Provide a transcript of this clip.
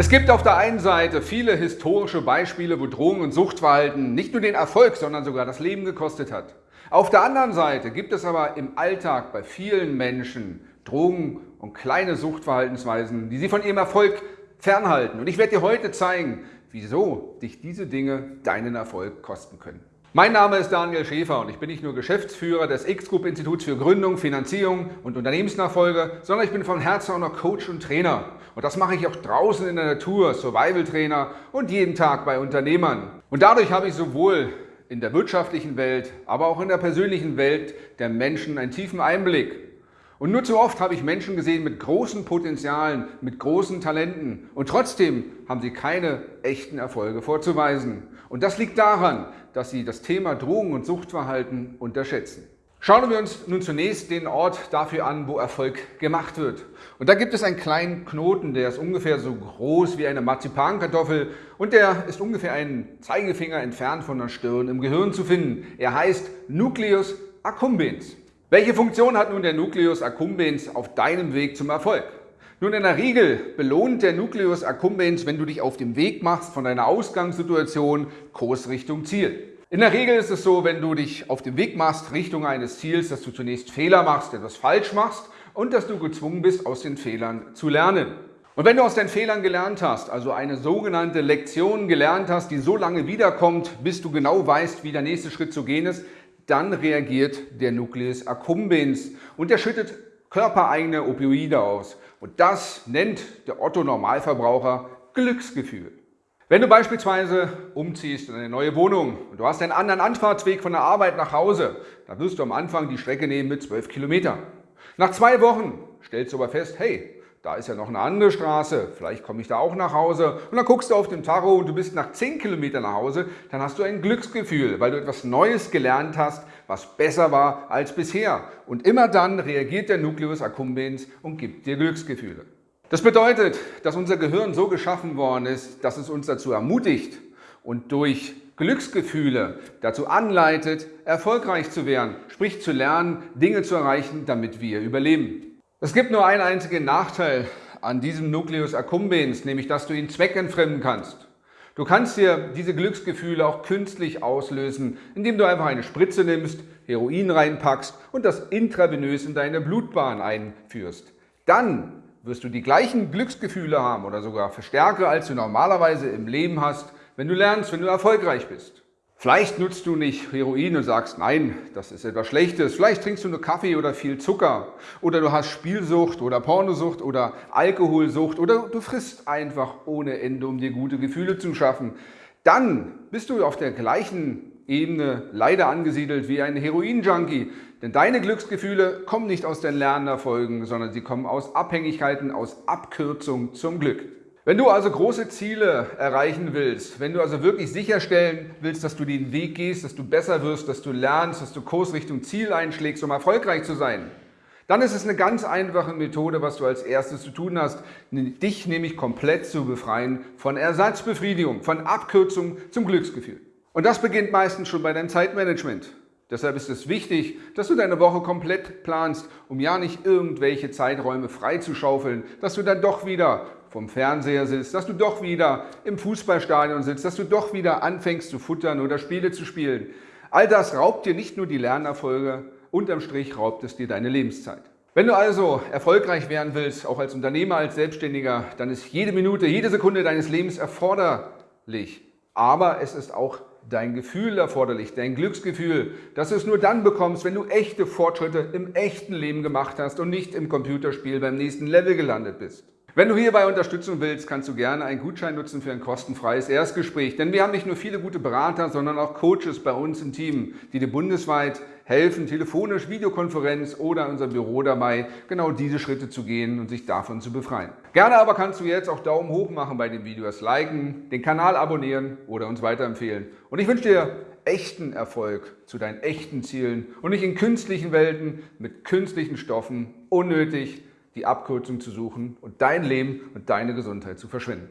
Es gibt auf der einen Seite viele historische Beispiele, wo Drogen- und Suchtverhalten nicht nur den Erfolg, sondern sogar das Leben gekostet hat. Auf der anderen Seite gibt es aber im Alltag bei vielen Menschen Drogen und kleine Suchtverhaltensweisen, die sie von ihrem Erfolg fernhalten. Und ich werde dir heute zeigen, wieso dich diese Dinge deinen Erfolg kosten können. Mein Name ist Daniel Schäfer und ich bin nicht nur Geschäftsführer des X-Group Instituts für Gründung, Finanzierung und Unternehmensnachfolge, sondern ich bin von Herzen auch noch Coach und Trainer. Und das mache ich auch draußen in der Natur, Survival-Trainer und jeden Tag bei Unternehmern. Und dadurch habe ich sowohl in der wirtschaftlichen Welt, aber auch in der persönlichen Welt der Menschen einen tiefen Einblick. Und nur zu oft habe ich Menschen gesehen mit großen Potenzialen, mit großen Talenten und trotzdem haben sie keine echten Erfolge vorzuweisen. Und das liegt daran, dass sie das Thema Drogen- und Suchtverhalten unterschätzen. Schauen wir uns nun zunächst den Ort dafür an, wo Erfolg gemacht wird. Und da gibt es einen kleinen Knoten, der ist ungefähr so groß wie eine Marzipankartoffel und der ist ungefähr einen Zeigefinger entfernt von der Stirn im Gehirn zu finden. Er heißt Nucleus accumbens. Welche Funktion hat nun der Nucleus accumbens auf deinem Weg zum Erfolg? Nun, in der Regel belohnt der Nucleus accumbens, wenn du dich auf dem Weg machst von deiner Ausgangssituation Kurs Richtung Ziel. In der Regel ist es so, wenn du dich auf dem Weg machst Richtung eines Ziels, dass du zunächst Fehler machst, etwas falsch machst und dass du gezwungen bist, aus den Fehlern zu lernen. Und wenn du aus deinen Fehlern gelernt hast, also eine sogenannte Lektion gelernt hast, die so lange wiederkommt, bis du genau weißt, wie der nächste Schritt zu gehen ist, dann reagiert der Nucleus accumbens und er schüttet körpereigene Opioide aus. Und das nennt der Otto-Normalverbraucher Glücksgefühl. Wenn du beispielsweise umziehst in eine neue Wohnung und du hast einen anderen Anfahrtsweg von der Arbeit nach Hause, dann wirst du am Anfang die Strecke nehmen mit 12 Kilometern. Nach zwei Wochen stellst du aber fest, hey, da ist ja noch eine andere Straße, vielleicht komme ich da auch nach Hause. Und dann guckst du auf den Tacho und du bist nach 10 Kilometern nach Hause, dann hast du ein Glücksgefühl, weil du etwas Neues gelernt hast, was besser war als bisher. Und immer dann reagiert der Nucleus accumbens und gibt dir Glücksgefühle. Das bedeutet, dass unser Gehirn so geschaffen worden ist, dass es uns dazu ermutigt und durch Glücksgefühle dazu anleitet, erfolgreich zu werden, sprich zu lernen, Dinge zu erreichen, damit wir überleben. Es gibt nur einen einzigen Nachteil an diesem Nucleus accumbens, nämlich dass du ihn zweckentfremden kannst. Du kannst dir diese Glücksgefühle auch künstlich auslösen, indem du einfach eine Spritze nimmst, Heroin reinpackst und das intravenös in deine Blutbahn einführst. Dann wirst du die gleichen Glücksgefühle haben oder sogar verstärke, als du normalerweise im Leben hast, wenn du lernst, wenn du erfolgreich bist. Vielleicht nutzt du nicht Heroin und sagst, nein, das ist etwas Schlechtes. Vielleicht trinkst du nur Kaffee oder viel Zucker. Oder du hast Spielsucht oder Pornosucht oder Alkoholsucht. Oder du frisst einfach ohne Ende, um dir gute Gefühle zu schaffen. Dann bist du auf der gleichen Ebene leider angesiedelt wie ein Heroin-Junkie. Denn deine Glücksgefühle kommen nicht aus den Lernerfolgen, sondern sie kommen aus Abhängigkeiten, aus Abkürzung zum Glück. Wenn du also große Ziele erreichen willst, wenn du also wirklich sicherstellen willst, dass du den Weg gehst, dass du besser wirst, dass du lernst, dass du Kurs Richtung Ziel einschlägst, um erfolgreich zu sein, dann ist es eine ganz einfache Methode, was du als erstes zu tun hast, dich nämlich komplett zu befreien von Ersatzbefriedigung, von Abkürzung zum Glücksgefühl. Und das beginnt meistens schon bei deinem Zeitmanagement. Deshalb ist es wichtig, dass du deine Woche komplett planst, um ja nicht irgendwelche Zeiträume freizuschaufeln, dass du dann doch wieder vom Fernseher sitzt, dass du doch wieder im Fußballstadion sitzt, dass du doch wieder anfängst zu futtern oder Spiele zu spielen. All das raubt dir nicht nur die Lernerfolge, unterm Strich raubt es dir deine Lebenszeit. Wenn du also erfolgreich werden willst, auch als Unternehmer, als Selbstständiger, dann ist jede Minute, jede Sekunde deines Lebens erforderlich. Aber es ist auch dein Gefühl erforderlich, dein Glücksgefühl, dass du es nur dann bekommst, wenn du echte Fortschritte im echten Leben gemacht hast und nicht im Computerspiel beim nächsten Level gelandet bist. Wenn du hierbei Unterstützung willst, kannst du gerne einen Gutschein nutzen für ein kostenfreies Erstgespräch. Denn wir haben nicht nur viele gute Berater, sondern auch Coaches bei uns im Team, die dir bundesweit helfen, telefonisch, Videokonferenz oder unser Büro dabei, genau diese Schritte zu gehen und sich davon zu befreien. Gerne aber kannst du jetzt auch Daumen hoch machen bei den Videos, liken, den Kanal abonnieren oder uns weiterempfehlen. Und ich wünsche dir echten Erfolg zu deinen echten Zielen und nicht in künstlichen Welten mit künstlichen Stoffen unnötig die Abkürzung zu suchen und dein Leben und deine Gesundheit zu verschwinden.